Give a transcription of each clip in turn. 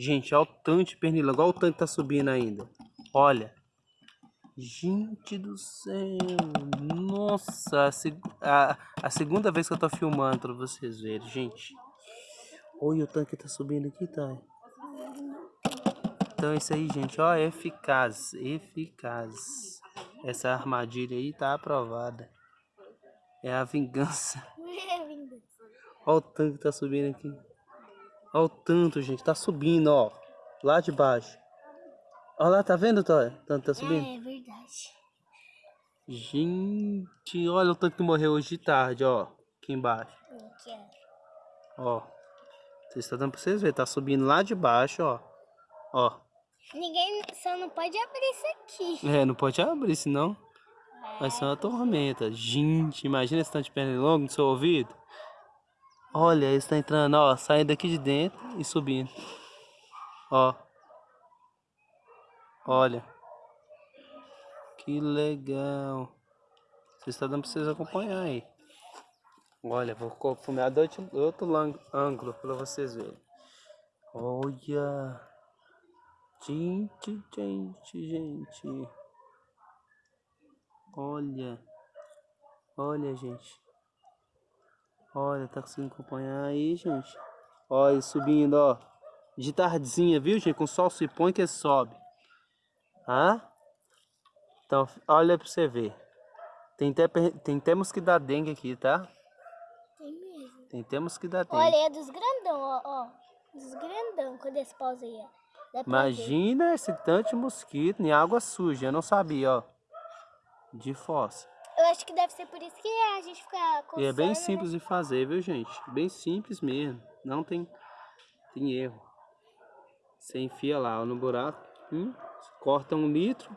Gente, olha o tanque de pernilongo. Olha o tanque que tá subindo ainda. Olha. Gente do céu. Nossa. A, seg a, a segunda vez que eu tô filmando pra vocês verem, gente. Olha o tanque que tá subindo aqui, tá? Então é isso aí, gente. Ó, eficaz. Eficaz. Essa armadilha aí tá aprovada. É a vingança. Olha o tanque que tá subindo aqui. Olha o tanto, gente. Tá subindo, ó. Lá de baixo. Olha lá, tá vendo, Tóia? Tanto tá subindo? É, é verdade. Gente, olha o tanto que morreu hoje de tarde, ó. Aqui embaixo. Ó. Vocês estão dando pra vocês verem. Tá subindo lá de baixo, ó. Ó. Ninguém só não pode abrir isso aqui. É, não pode abrir, senão vai ser uma tormenta. Gente, imagina esse tanto de pernilongo no seu ouvido. Olha, ele está entrando, ó, saindo daqui de dentro e subindo. Ó. Olha. Que legal. Vocês estão dando para vocês acompanhar aí. Olha, vou filmar outro, outro ângulo para vocês verem. Olha. Gente, gente, gente. Olha. Olha, gente. Olha, tá conseguindo acompanhar aí, gente. Olha, subindo, ó. De tardezinha, viu, gente? Com o sol se põe que sobe. Ah? Então, olha pra você ver. Tem até, tem até mosquito dengue aqui, tá? Tem mesmo. Tem até mosquito dengue. Olha, é dos grandão, ó. ó. Dos grandão, quando esse pausa aí, ó. Imagina esse tanto de mosquito em água suja. Eu não sabia, ó. De fossa. Eu acho que deve ser por isso que a gente fica coçando. E é bem simples de fazer, viu, gente? Bem simples mesmo. Não tem, tem erro. Você enfia lá no buraco. Hum, corta um litro.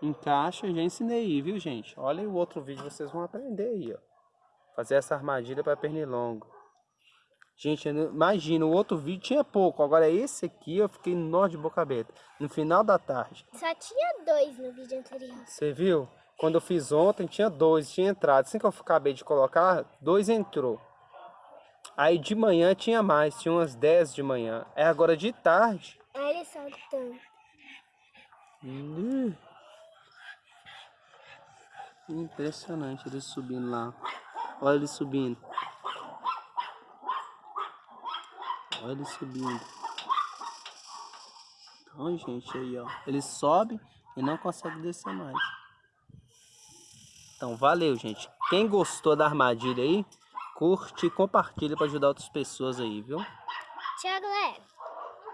Encaixa. Já ensinei aí, viu, gente? Olha o outro vídeo, vocês vão aprender aí, ó. Fazer essa armadilha para pernilongo. Gente, imagina, o outro vídeo tinha pouco. Agora esse aqui eu fiquei nó de boca aberta. No final da tarde. Só tinha dois no vídeo anterior. Você viu? Quando eu fiz ontem tinha dois, tinha entrado. Assim que eu acabei de colocar, dois entrou. Aí de manhã tinha mais, tinha umas 10 de manhã. É agora de tarde. Olha só tanto. Hum. Impressionante ele subindo lá. Olha ele subindo. Olha ele subindo. Então, gente, aí, ó. Ele sobe e não consegue descer mais. Então, valeu, gente. Quem gostou da armadilha aí, curte e compartilha para ajudar outras pessoas aí, viu? Tchau, galera.